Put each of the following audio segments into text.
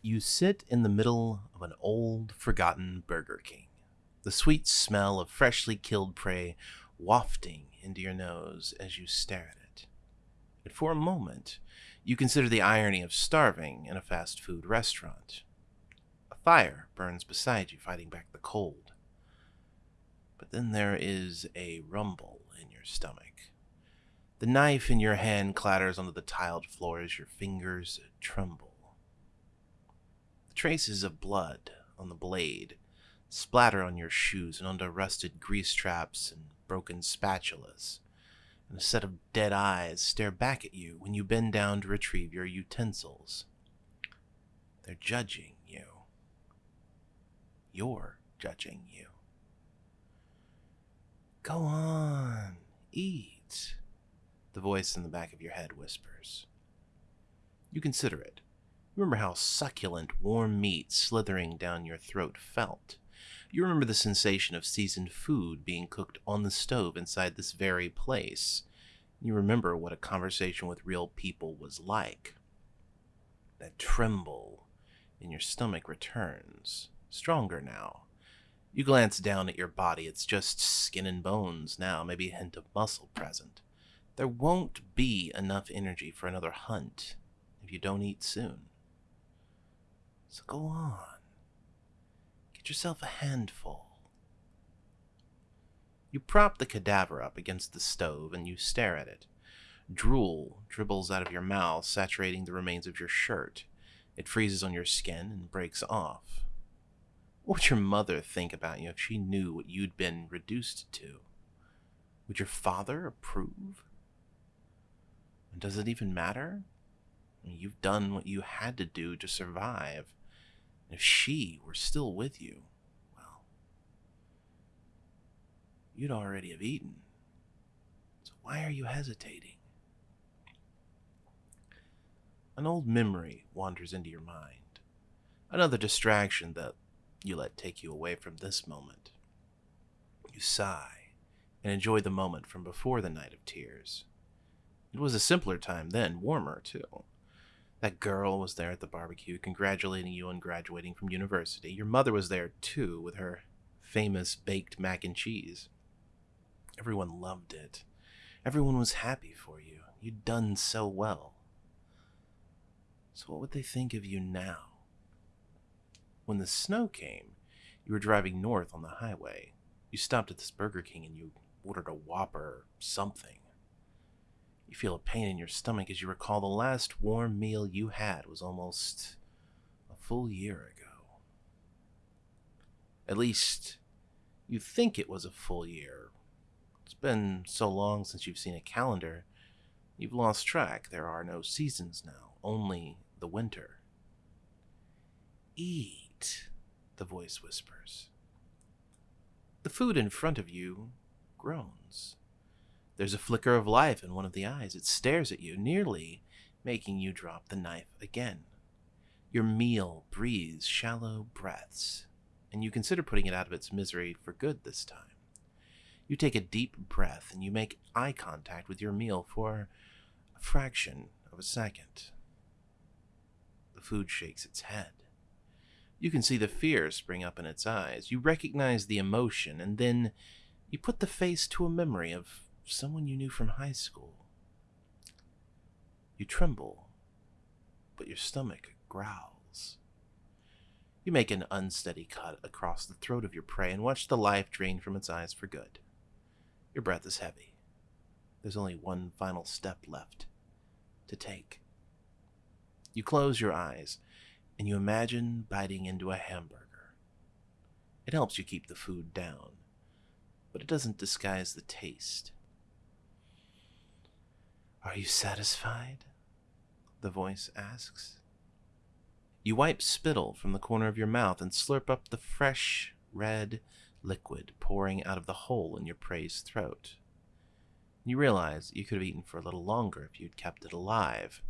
You sit in the middle of an old, forgotten Burger King, the sweet smell of freshly killed prey wafting into your nose as you stare at it. And for a moment, you consider the irony of starving in a fast food restaurant. A fire burns beside you, fighting back the cold. But then there is a rumble in your stomach. The knife in your hand clatters onto the tiled floor as your fingers tremble. Traces of blood on the blade splatter on your shoes and onto rusted grease traps and broken spatulas. And a set of dead eyes stare back at you when you bend down to retrieve your utensils. They're judging you. You're judging you. Go on, eat the voice in the back of your head whispers. You consider it. Remember how succulent warm meat slithering down your throat felt. You remember the sensation of seasoned food being cooked on the stove inside this very place. You remember what a conversation with real people was like. That tremble in your stomach returns, stronger now. You glance down at your body. It's just skin and bones now, maybe a hint of muscle present. There won't be enough energy for another hunt if you don't eat soon. So go on. Get yourself a handful. You prop the cadaver up against the stove and you stare at it. Drool dribbles out of your mouth, saturating the remains of your shirt. It freezes on your skin and breaks off. What would your mother think about you if she knew what you'd been reduced to? Would your father approve? And does it even matter? You've done what you had to do to survive. If she were still with you, well, you'd already have eaten. So why are you hesitating? An old memory wanders into your mind. Another distraction that you let take you away from this moment. You sigh and enjoy the moment from before the night of tears. It was a simpler time then, warmer too. That girl was there at the barbecue, congratulating you on graduating from university. Your mother was there too, with her famous baked mac and cheese. Everyone loved it. Everyone was happy for you. You'd done so well. So, what would they think of you now? When the snow came, you were driving north on the highway. You stopped at this Burger King and you ordered a Whopper or something. You feel a pain in your stomach as you recall the last warm meal you had was almost a full year ago. At least, you think it was a full year. It's been so long since you've seen a calendar, you've lost track. There are no seasons now, only the winter. Eat, the voice whispers. The food in front of you groans. There's a flicker of life in one of the eyes. It stares at you, nearly making you drop the knife again. Your meal breathes shallow breaths, and you consider putting it out of its misery for good this time. You take a deep breath and you make eye contact with your meal for a fraction of a second. The food shakes its head. You can see the fear spring up in its eyes. You recognize the emotion, and then you put the face to a memory of someone you knew from high school. You tremble, but your stomach growls. You make an unsteady cut across the throat of your prey and watch the life drain from its eyes for good. Your breath is heavy. There's only one final step left to take. You close your eyes and you imagine biting into a hamburger. It helps you keep the food down, but it doesn't disguise the taste. Are you satisfied? The voice asks. You wipe spittle from the corner of your mouth and slurp up the fresh, red liquid pouring out of the hole in your prey's throat. You realize you could have eaten for a little longer if you'd kept it alive.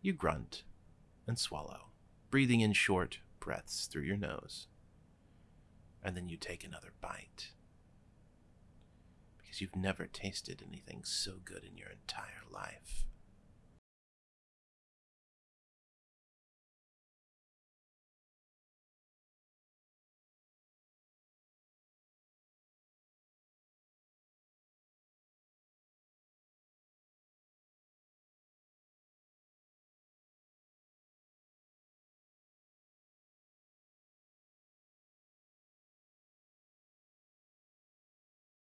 You grunt and swallow, breathing in short breaths through your nose. And then you take another bite you've never tasted anything so good in your entire life.